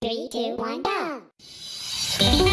Three, two, one, go!